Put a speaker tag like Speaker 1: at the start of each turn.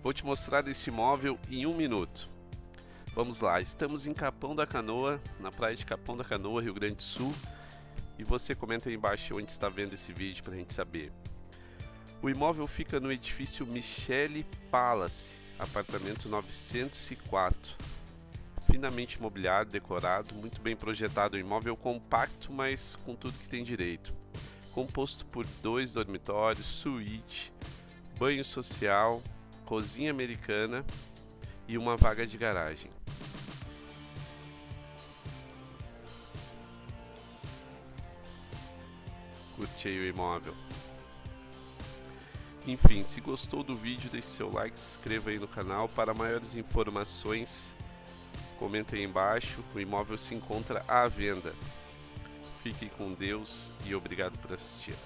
Speaker 1: Vou te mostrar esse imóvel em um minuto. Vamos lá, estamos em Capão da Canoa, na praia de Capão da Canoa, Rio Grande do Sul. E você comenta aí embaixo onde está vendo esse vídeo para a gente saber. O imóvel fica no edifício Michele Palace, apartamento 904. Finamente mobiliado, decorado, muito bem projetado, um imóvel compacto, mas com tudo que tem direito. Composto por dois dormitórios, suíte, banho social, cozinha americana e uma vaga de garagem. Curte aí o imóvel. Enfim, se gostou do vídeo, deixe seu like, se inscreva aí no canal. Para maiores informações, comente aí embaixo. O imóvel se encontra à venda. Fiquem com Deus e obrigado por assistir.